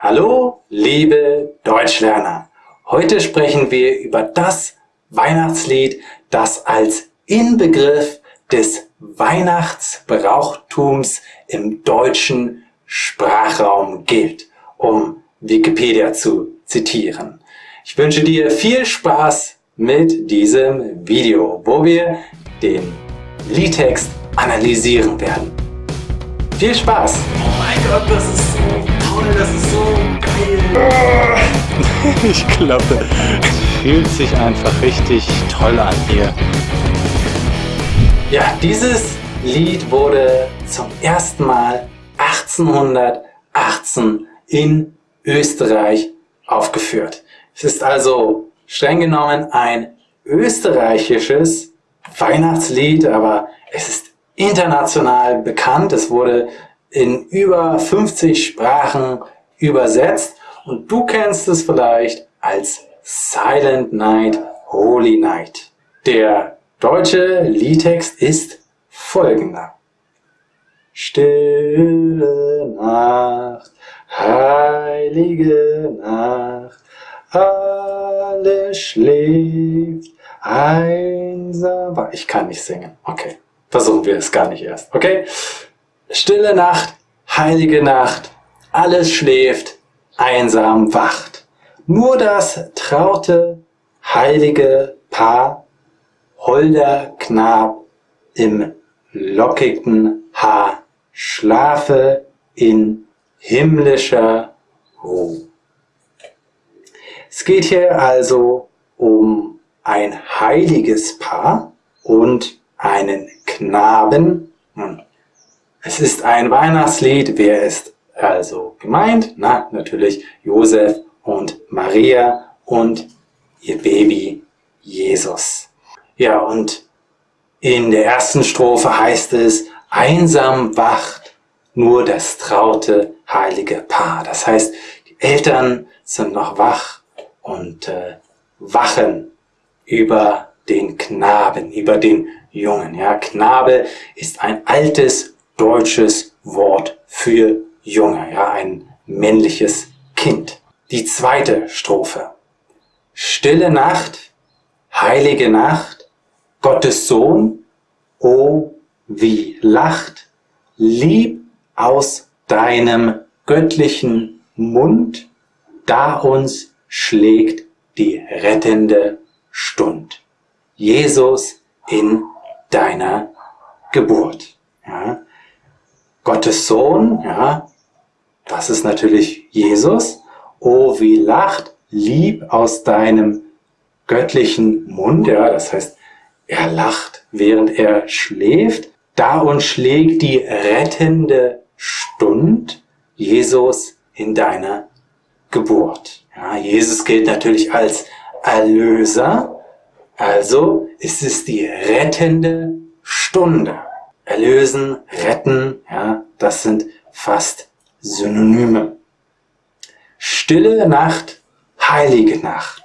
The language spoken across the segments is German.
Hallo, liebe Deutschlerner! Heute sprechen wir über das Weihnachtslied, das als Inbegriff des Weihnachtsbrauchtums im deutschen Sprachraum gilt, um Wikipedia zu zitieren. Ich wünsche dir viel Spaß mit diesem Video, wo wir den Liedtext analysieren werden. Viel Spaß! Oh mein Gott, das ist so toll, das ist so geil. ich glaube, es fühlt sich einfach richtig toll an hier. Ja, dieses Lied wurde zum ersten Mal 1818 in Österreich aufgeführt. Es ist also streng genommen ein österreichisches Weihnachtslied, aber es ist international bekannt. Es wurde in über 50 Sprachen übersetzt und du kennst es vielleicht als Silent Night, Holy Night. Der deutsche Liedtext ist folgender. Stille Nacht, heilige Nacht, alles schläft, einsam. Ich kann nicht singen. Okay. Versuchen wir es gar nicht erst, okay? Stille Nacht, heilige Nacht, alles schläft, einsam wacht. Nur das traute, heilige Paar, holder Knab im lockigen Haar, schlafe in himmlischer Ruhe. Es geht hier also um ein heiliges Paar und einen Knaben. Es ist ein Weihnachtslied. Wer ist also gemeint? Na, natürlich Josef und Maria und ihr Baby Jesus. Ja, und in der ersten Strophe heißt es, einsam wacht nur das traute heilige Paar. Das heißt, die Eltern sind noch wach und äh, wachen über den Knaben, über den Jungen. Ja, Knabe ist ein altes deutsches Wort für Junge, ja, ein männliches Kind. Die zweite Strophe. Stille Nacht, heilige Nacht, Gottes Sohn, o wie lacht, lieb aus deinem göttlichen Mund, da uns schlägt die rettende Stund. Jesus in deiner Geburt. Ja. Gottes Sohn, ja, das ist natürlich Jesus. Oh, wie lacht lieb aus deinem göttlichen Mund, ja, das heißt, er lacht, während er schläft. Da uns schlägt die rettende Stund, Jesus in deiner Geburt. Ja, Jesus gilt natürlich als Erlöser, also ist es die rettende Stunde. Erlösen, retten, ja, das sind fast Synonyme. Stille Nacht, heilige Nacht,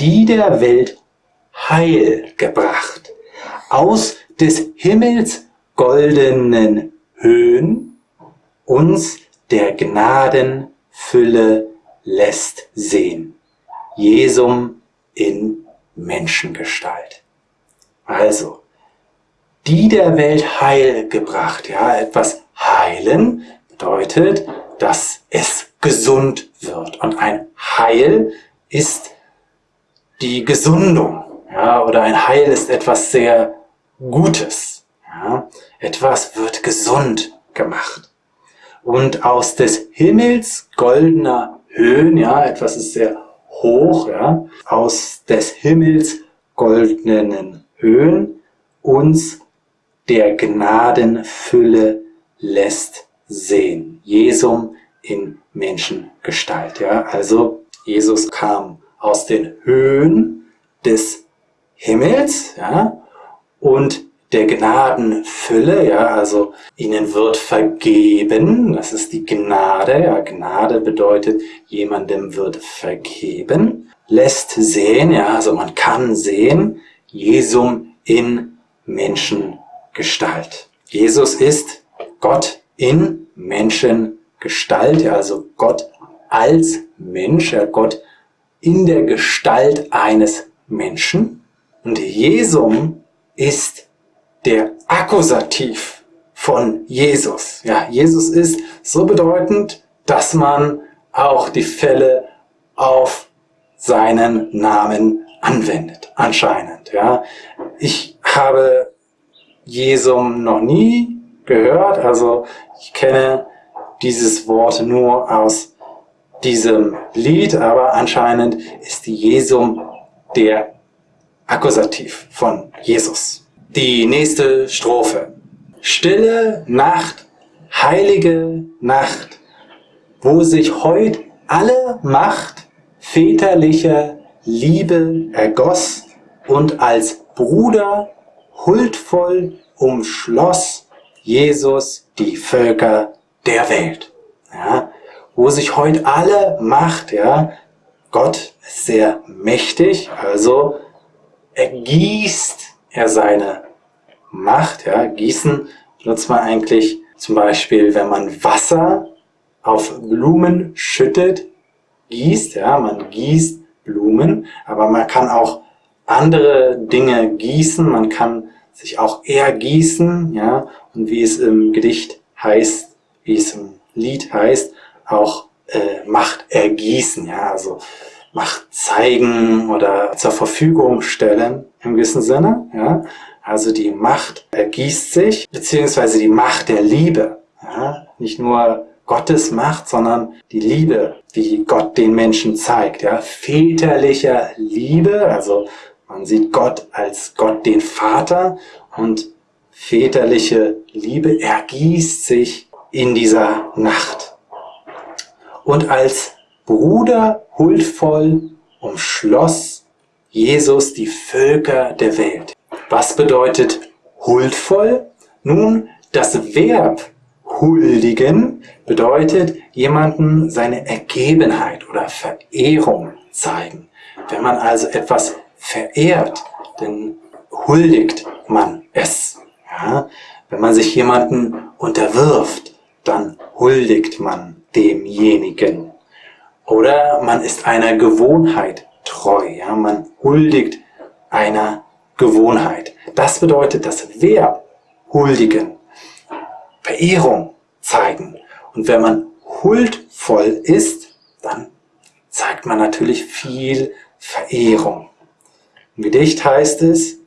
die der Welt Heil gebracht, aus des Himmels goldenen Höhen uns der Gnaden Fülle lässt sehen. Jesum in Menschengestalt. Also, die der Welt Heil gebracht. Ja, etwas heilen bedeutet, dass es gesund wird. Und ein Heil ist die Gesundung. Ja, oder ein Heil ist etwas sehr Gutes. Ja, etwas wird gesund gemacht. Und aus des Himmels goldener Höhen, ja, etwas ist sehr hoch, ja, aus des Himmels goldenen Höhen uns der Gnadenfülle lässt sehen. Jesum in Menschengestalt. Ja, also Jesus kam aus den Höhen des Himmels, ja, und der Gnadenfülle, ja, also ihnen wird vergeben, das ist die Gnade, ja, Gnade bedeutet, jemandem wird vergeben, lässt sehen, ja, also man kann sehen, Jesum in Menschengestalt. Jesus ist Gott in Menschengestalt, also Gott als Mensch, Gott in der Gestalt eines Menschen. Und Jesum ist der Akkusativ von Jesus. Ja, Jesus ist so bedeutend, dass man auch die Fälle auf seinen Namen anwendet, anscheinend. Ja, ich habe Jesum noch nie gehört, also ich kenne dieses Wort nur aus diesem Lied, aber anscheinend ist Jesum der Akkusativ von Jesus. Die nächste Strophe. Stille Nacht, heilige Nacht, wo sich heut alle Macht väterlicher Liebe ergoss und als Bruder huldvoll umschloss Jesus die Völker der Welt. Ja, wo sich heute alle Macht, ja, Gott ist sehr mächtig, also ergießt er seine Macht, ja, gießen benutzt man eigentlich zum Beispiel, wenn man Wasser auf Blumen schüttet, gießt, ja, man gießt Blumen, aber man kann auch andere Dinge gießen, man kann sich auch ergießen, ja, und wie es im Gedicht heißt, wie es im Lied heißt, auch äh, Macht ergießen, ja, also Macht zeigen oder zur Verfügung stellen im gewissen Sinne, ja. Also die Macht ergießt sich, beziehungsweise die Macht der Liebe, ja. Nicht nur Gottes Macht, sondern die Liebe, die Gott den Menschen zeigt, ja. Väterlicher Liebe, also man sieht Gott als Gott den Vater und väterliche Liebe ergießt sich in dieser Nacht und als Bruder huldvoll umschloss Jesus die Völker der Welt. Was bedeutet huldvoll? Nun, das Verb huldigen bedeutet jemanden seine Ergebenheit oder Verehrung zeigen. Wenn man also etwas verehrt, dann huldigt man es. Ja? Wenn man sich jemanden unterwirft, dann huldigt man demjenigen. Oder man ist einer Gewohnheit treu. Ja? Man huldigt einer Gewohnheit. Das bedeutet das Verb huldigen, Verehrung zeigen. Und wenn man huldvoll ist, dann zeigt man natürlich viel Verehrung. Im Gedicht heißt es,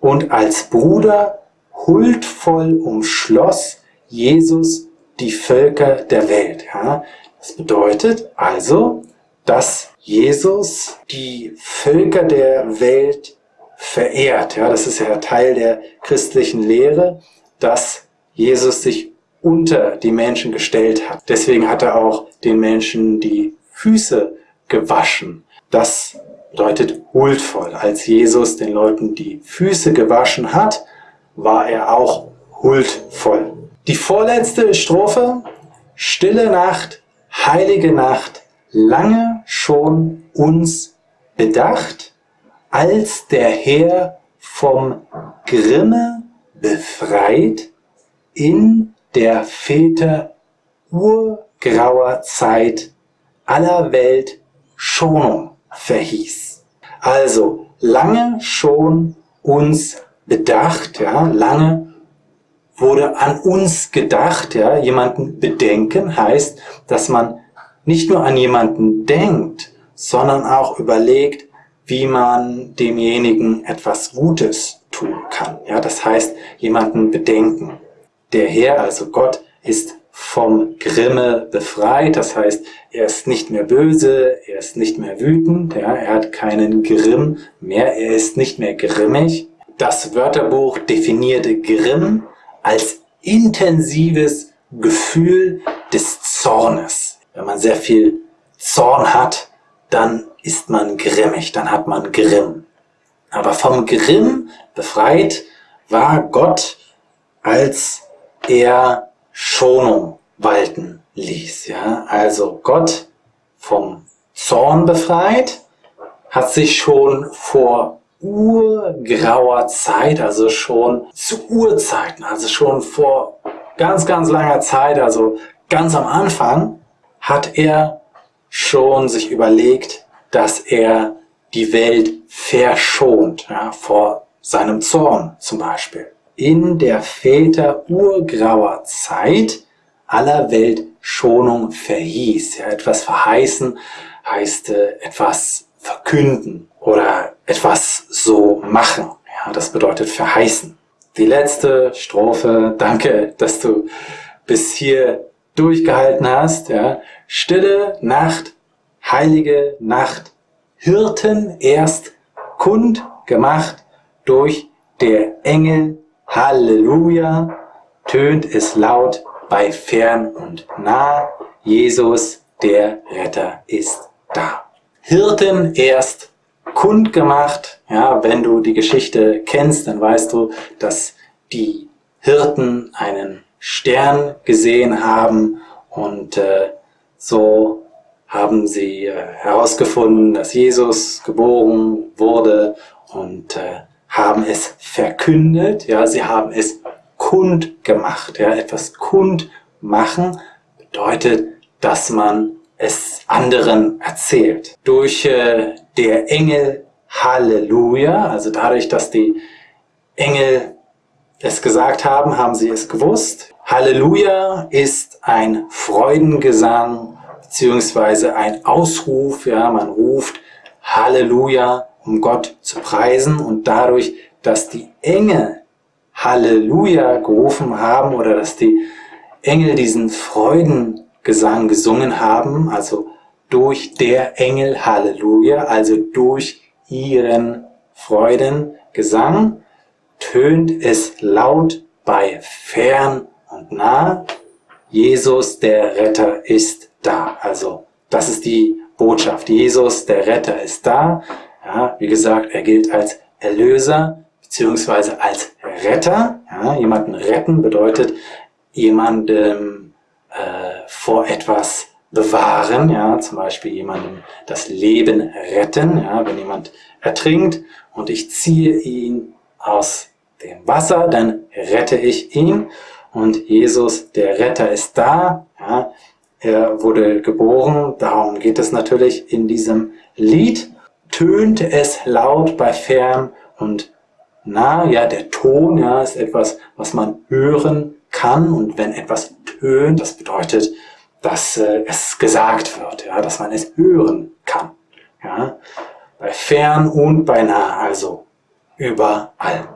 und als Bruder huldvoll umschloss Jesus die Völker der Welt. Ja? Das bedeutet also, dass Jesus die Völker der Welt verehrt. Ja? Das ist ja Teil der christlichen Lehre, dass Jesus sich unter die Menschen gestellt hat. Deswegen hat er auch den Menschen die Füße gewaschen. Das bedeutet huldvoll. Als Jesus den Leuten die Füße gewaschen hat, war er auch huldvoll. Die vorletzte Strophe, Stille Nacht, heilige Nacht, lange schon uns bedacht, als der Herr vom Grimme befreit, in der Väter urgrauer Zeit aller Welt Schonung verhieß. Also lange schon uns bedacht, ja, lange wurde an uns gedacht, ja, jemanden bedenken heißt, dass man nicht nur an jemanden denkt, sondern auch überlegt, wie man demjenigen etwas Gutes tun kann. Ja, das heißt, jemanden bedenken. Der Herr, also Gott, ist vom Grimme befreit. Das heißt, er ist nicht mehr böse, er ist nicht mehr wütend, ja, er hat keinen Grimm mehr, er ist nicht mehr grimmig. Das Wörterbuch definierte Grimm als intensives Gefühl des Zornes. Wenn man sehr viel Zorn hat, dann ist man grimmig, dann hat man Grimm. Aber vom Grimm befreit war Gott, als er Schonung walten ließ. Ja? Also Gott vom Zorn befreit, hat sich schon vor urgrauer Zeit, also schon zu Urzeiten, also schon vor ganz, ganz langer Zeit, also ganz am Anfang, hat er schon sich überlegt, dass er die Welt verschont, ja, vor seinem Zorn zum Beispiel. In der Väter urgrauer Zeit aller Welt Schonung verhieß. Ja, etwas verheißen heißt äh, etwas verkünden oder etwas so machen. Ja, das bedeutet verheißen. Die letzte Strophe, danke, dass du bis hier durchgehalten hast. Ja. Stille Nacht, heilige Nacht, Hirten erst kund gemacht durch der Engel. Halleluja, tönt es laut bei fern und nah. Jesus, der Retter, ist da. Hirten erst kund gemacht. Ja, wenn du die Geschichte kennst, dann weißt du, dass die Hirten einen Stern gesehen haben und äh, so haben sie äh, herausgefunden, dass Jesus geboren wurde und äh, haben es verkündet, ja, sie haben es kund gemacht, ja, etwas kund machen bedeutet, dass man es anderen erzählt. Durch äh, der Engel Halleluja, also dadurch, dass die Engel es gesagt haben, haben sie es gewusst. Halleluja ist ein Freudengesang beziehungsweise ein Ausruf. Ja, man ruft Halleluja, um Gott zu preisen und dadurch, dass die Engel Halleluja gerufen haben oder dass die Engel diesen Freudengesang gesungen haben, also durch der Engel Halleluja, also durch ihren Freudengesang, tönt es laut bei fern und nah, Jesus der Retter ist da. Also das ist die Botschaft. Jesus der Retter ist da. Ja, wie gesagt, er gilt als Erlöser beziehungsweise als Retter. Ja, jemanden retten bedeutet jemandem äh, vor etwas bewahren, ja, zum Beispiel jemandem das Leben retten, ja, wenn jemand ertrinkt und ich ziehe ihn aus dem Wasser, dann rette ich ihn und Jesus, der Retter, ist da. Ja, er wurde geboren, darum geht es natürlich in diesem Lied. Tönt es laut bei fern und nah, ja, der Ton ja, ist etwas, was man hören kann und wenn etwas tönt, das bedeutet, dass äh, es gesagt wird, ja, dass man es hören kann. Ja, bei fern und bei nah, also überall.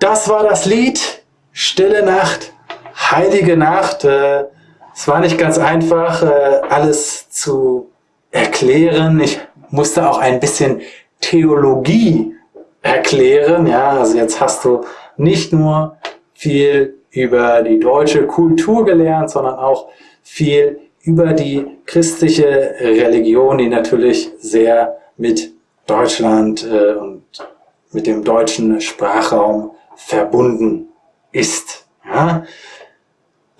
Das war das Lied Stille Nacht, Heilige Nacht. Äh, es war nicht ganz einfach, äh, alles zu erklären. Ich musste auch ein bisschen Theologie erklären. Ja, also jetzt hast du nicht nur viel über die deutsche Kultur gelernt, sondern auch viel über die christliche Religion, die natürlich sehr mit Deutschland äh, und mit dem deutschen Sprachraum verbunden ist. Ja?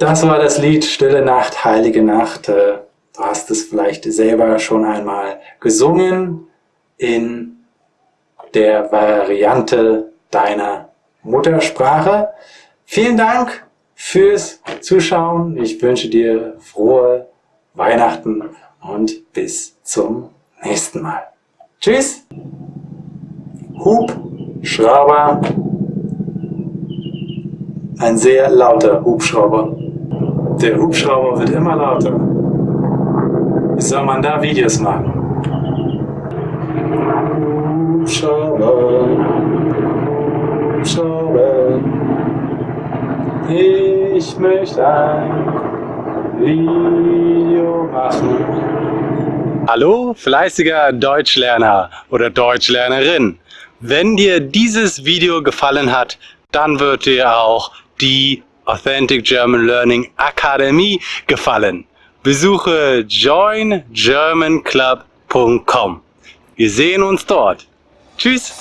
Das war das Lied Stille Nacht, Heilige Nacht. Äh, du hast es vielleicht selber schon einmal gesungen in der Variante deiner Muttersprache. Vielen Dank fürs Zuschauen. Ich wünsche dir frohe Weihnachten und bis zum nächsten Mal. Tschüss. Hubschrauber. Ein sehr lauter Hubschrauber. Der Hubschrauber wird immer lauter. Wie soll man da Videos machen? Hubschrauber, Hubschrauber, ich möchte ein Video machen. Hallo, fleißiger Deutschlerner oder Deutschlernerin. Wenn dir dieses Video gefallen hat, dann wird dir auch die Authentic German Learning Akademie gefallen. Besuche joingermanclub.com. Wir sehen uns dort. Tschüss!